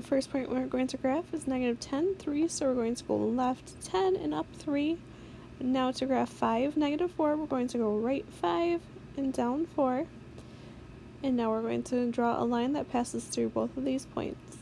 the first point we're going to graph is negative 10, 3, so we're going to go left 10 and up 3. Now to graph 5, negative 4, we're going to go right 5 and down 4. And now we're going to draw a line that passes through both of these points.